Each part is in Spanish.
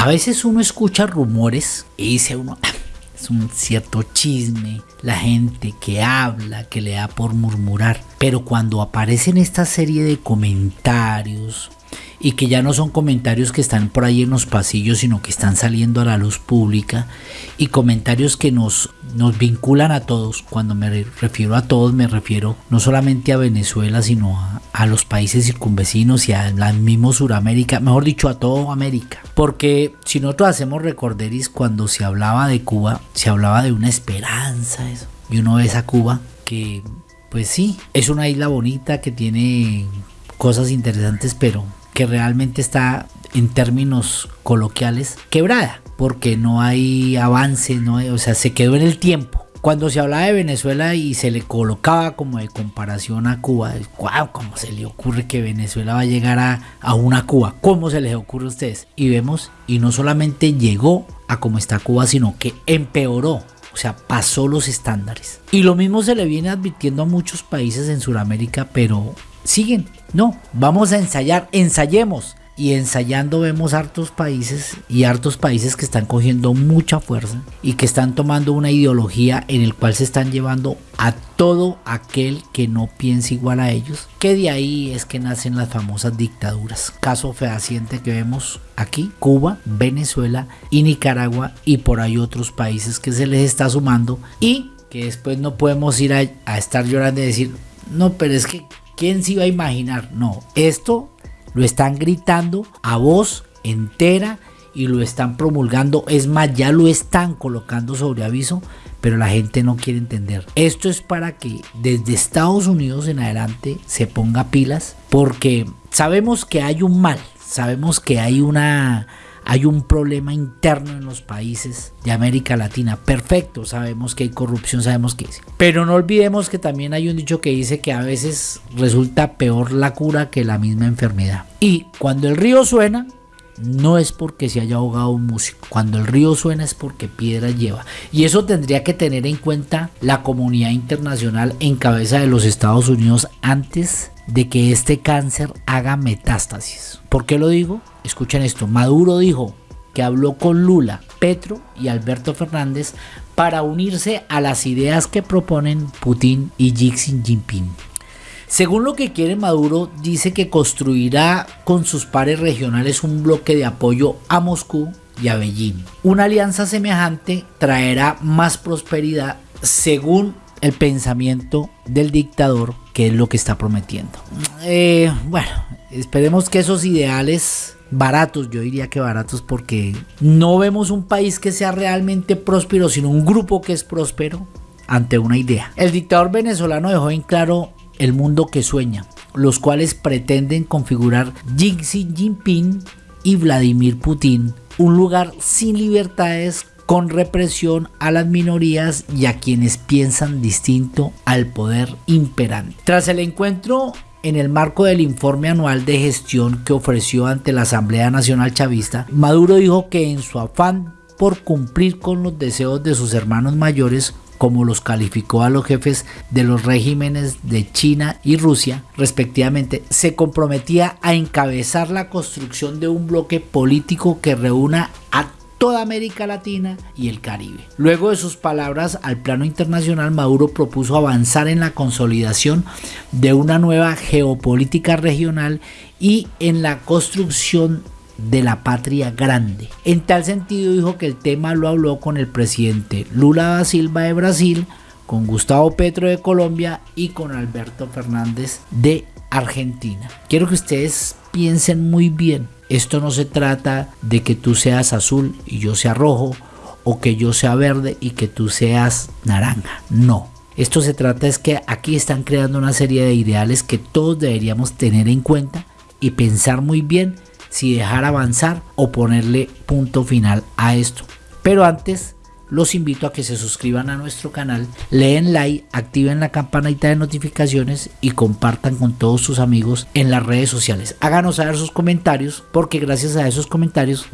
A veces uno escucha rumores y dice uno, "Ah, es un cierto chisme, la gente que habla, que le da por murmurar. Pero cuando aparecen esta serie de comentarios y que ya no son comentarios que están por ahí en los pasillos, sino que están saliendo a la luz pública y comentarios que nos, nos vinculan a todos. Cuando me refiero a todos, me refiero no solamente a Venezuela, sino a, a los países circunvecinos y a la misma Suramérica, mejor dicho, a toda América. Porque si nosotros hacemos recorderis, cuando se hablaba de Cuba, se hablaba de una esperanza, eso. Y uno ve esa Cuba que, pues sí, es una isla bonita que tiene cosas interesantes, pero que realmente está en términos coloquiales quebrada, porque no hay avance, no hay- o sea, se quedó en el tiempo. Cuando se hablaba de Venezuela y se le colocaba como de comparación a Cuba, wow, ¿cómo se le ocurre que Venezuela va a llegar a, a una Cuba? ¿Cómo se les ocurre a ustedes? Y vemos, y no solamente llegó a como está Cuba, sino que empeoró. O sea, pasó los estándares. Y lo mismo se le viene advirtiendo a muchos países en Sudamérica, pero siguen. No, vamos a ensayar, ensayemos. Y ensayando vemos hartos países y hartos países que están cogiendo mucha fuerza y que están tomando una ideología en el cual se están llevando a todo aquel que no piensa igual a ellos. Que de ahí es que nacen las famosas dictaduras. Caso fehaciente que vemos aquí, Cuba, Venezuela y Nicaragua y por ahí otros países que se les está sumando y que después no podemos ir a, a estar llorando y decir, no, pero es que ¿quién se iba a imaginar? No, esto lo están gritando a voz entera y lo están promulgando. Es más, ya lo están colocando sobre aviso, pero la gente no quiere entender. Esto es para que desde Estados Unidos en adelante se ponga pilas, porque sabemos que hay un mal, sabemos que hay una hay un problema interno en los países de América Latina. Perfecto, sabemos que hay corrupción, sabemos que. Pero no olvidemos que también hay un dicho que dice que a veces resulta peor la cura que la misma enfermedad. Y cuando el río suena, no es porque se haya ahogado un músico. Cuando el río suena es porque piedra lleva. Y eso tendría que tener en cuenta la comunidad internacional en cabeza de los Estados Unidos antes de que este cáncer haga metástasis. ¿Por qué lo digo? Escuchen esto. Maduro dijo que habló con Lula, Petro y Alberto Fernández para unirse a las ideas que proponen Putin y Xi Jinping. Según lo que quiere Maduro, dice que construirá con sus pares regionales un bloque de apoyo a Moscú y a Beijing. Una alianza semejante traerá más prosperidad según el pensamiento del dictador, que es lo que está prometiendo. Eh, bueno, esperemos que esos ideales baratos, yo diría que baratos porque no vemos un país que sea realmente próspero, sino un grupo que es próspero ante una idea. El dictador venezolano dejó en claro el mundo que sueña, los cuales pretenden configurar Xi Jinping y Vladimir Putin, un lugar sin libertades con represión a las minorías y a quienes piensan distinto al poder imperante. Tras el encuentro en el marco del informe anual de gestión que ofreció ante la Asamblea Nacional Chavista, Maduro dijo que en su afán por cumplir con los deseos de sus hermanos mayores, como los calificó a los jefes de los regímenes de China y Rusia, respectivamente, se comprometía a encabezar la construcción de un bloque político que reúna a toda América Latina y el Caribe. Luego de sus palabras al plano internacional, Maduro propuso avanzar en la consolidación de una nueva geopolítica regional y en la construcción de la patria grande. En tal sentido dijo que el tema lo habló con el presidente Lula da Silva de Brasil, con Gustavo Petro de Colombia y con Alberto Fernández de Argentina. Quiero que ustedes piensen muy bien. Esto no se trata de que tú seas azul y yo sea rojo, o que yo sea verde y que tú seas naranja. No. Esto se trata es que aquí están creando una serie de ideales que todos deberíamos tener en cuenta y pensar muy bien si dejar avanzar o ponerle punto final a esto. Pero antes los invito a que se suscriban a nuestro canal, leen like, activen la campanita de notificaciones y compartan con todos sus amigos en las redes sociales. Háganos saber sus comentarios porque gracias a esos comentarios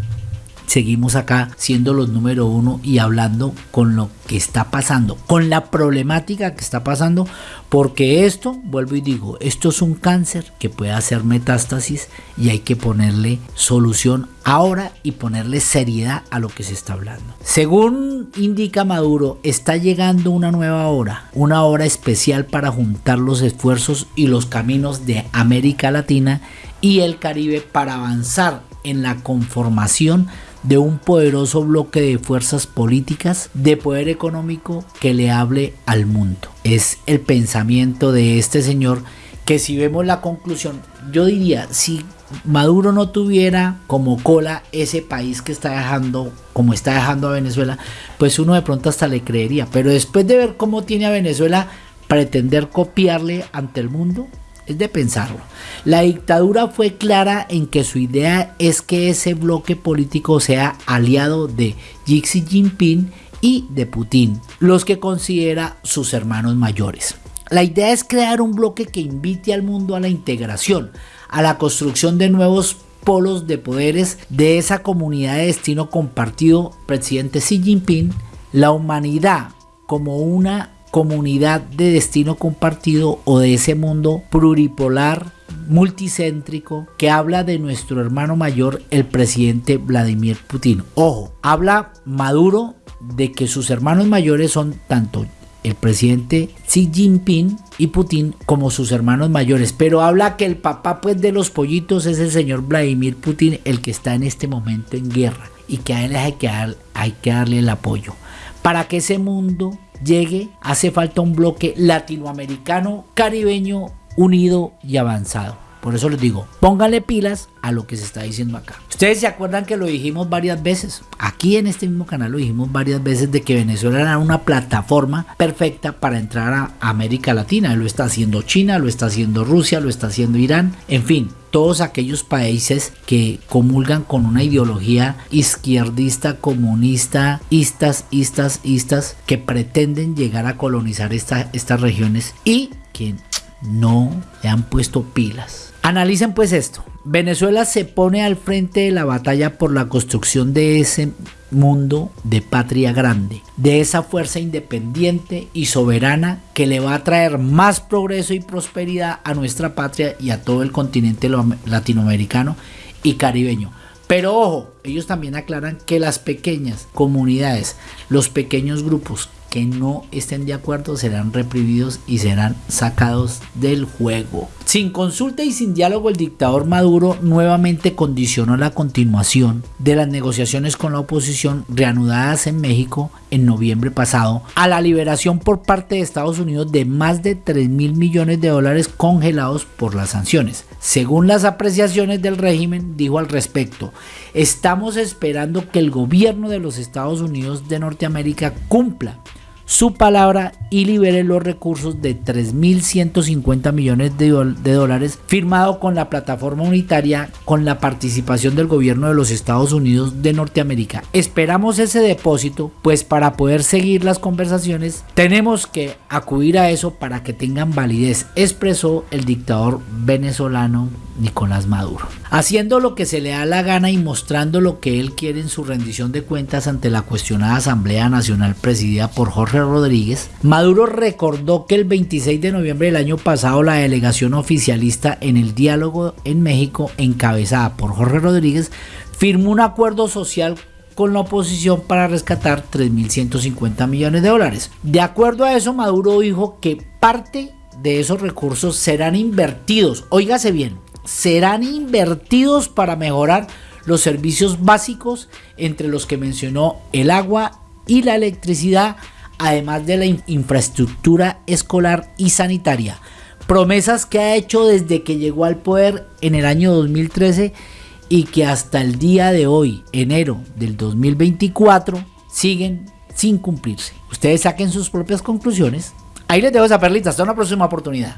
seguimos acá siendo los número uno y hablando con lo que está pasando, con la problemática que está pasando, porque esto, vuelvo y digo, esto es un cáncer que puede hacer metástasis y hay que ponerle solución ahora y ponerle seriedad a lo que se está hablando. Según indica Maduro, está llegando una nueva hora, una hora especial para juntar los esfuerzos y los caminos de América Latina y el Caribe para avanzar en la conformación de un poderoso bloque de fuerzas políticas de poder económico que le hable al mundo. Es el pensamiento de este señor que si vemos la conclusión, yo diría, si Maduro no tuviera como cola ese país que está dejando, como está dejando a Venezuela, pues uno de pronto hasta le creería. Pero después de ver cómo tiene a Venezuela, pretender copiarle ante el mundo, es de pensarlo. La dictadura fue clara en que su idea es que ese bloque político sea aliado de Xi Jinping y de Putin, los que considera sus hermanos mayores. La idea es crear un bloque que invite al mundo a la integración, a la construcción de nuevos polos de poderes de esa comunidad de destino compartido, presidente Xi Jinping, la humanidad como una comunidad de destino compartido o de ese mundo pluripolar multicéntrico que habla de nuestro hermano mayor, el presidente Vladimir Putin. Ojo, habla Maduro de que sus hermanos mayores son tanto el presidente Xi Jinping y Putin como sus hermanos mayores, pero habla que el papá pues de los pollitos es el señor Vladimir Putin, el que está en este momento en guerra y que a él hay que, hay que darle el apoyo. Para que ese mundo llegue, hace falta un bloque latinoamericano, caribeño, unido y avanzado. Por eso les digo, pónganle pilas a lo que se está diciendo acá. Ustedes se acuerdan que lo dijimos varias veces. Aquí en este mismo canal lo dijimos varias veces de que Venezuela era una plataforma perfecta para entrar a América Latina. Lo está haciendo China, lo está haciendo Rusia, lo está haciendo Irán. En fin, todos aquellos países que comulgan con una ideología izquierdista, comunista, istas, istas, istas, que pretenden llegar a colonizar estas regiones y que no le han puesto pilas. Analicen pues esto. Venezuela se pone al frente de la batalla por la construcción de ese mundo de patria grande, de esa fuerza independiente y soberana que le va a traer más progreso y prosperidad a nuestra patria y a todo el continente latinoamericano y caribeño. Pero ojo, ellos también aclaran que las pequeñas comunidades, los pequeños grupos que no estén de acuerdo serán reprimidos y serán sacados del juego. Sin consulta y sin diálogo, el dictador Maduro nuevamente condicionó la continuación de las negociaciones con la oposición reanudadas en México en noviembre pasado a la liberación por parte de Estados Unidos de más de 3 mil millones de dólares congelados por las sanciones. Según las apreciaciones del régimen, dijo al respecto, estamos esperando que el gobierno de los Estados Unidos de Norteamérica cumpla su palabra y libere los recursos de 3.150 millones de, dólares firmado con la plataforma unitaria con la participación del gobierno de los Estados Unidos de Norteamérica. Esperamos ese depósito, pues para poder seguir las conversaciones tenemos que acudir a eso para que tengan validez, expresó el dictador venezolano Nicolás Maduro. Haciendo lo que se le da la gana y mostrando lo que él quiere en su rendición de cuentas ante la cuestionada Asamblea Nacional presidida por Jorge Rodríguez, Maduro recordó que el 26 de noviembre del año pasado la delegación oficialista en el diálogo en México, encabezada por Jorge Rodríguez, firmó un acuerdo social con la oposición para rescatar 3.150 millones de dólares. De acuerdo a eso, Maduro dijo que parte de esos recursos serán invertidos, óigase bien, serán invertidos para mejorar los servicios básicos, entre los que mencionó el agua y la electricidad, además de la infraestructura escolar y sanitaria. Promesas que ha hecho desde que llegó al poder en el año 2013 y que hasta el día de hoy, enero del 2024, siguen sin cumplirse. Ustedes saquen sus propias conclusiones. Ahí les dejo esa perlita. Hasta una próxima oportunidad.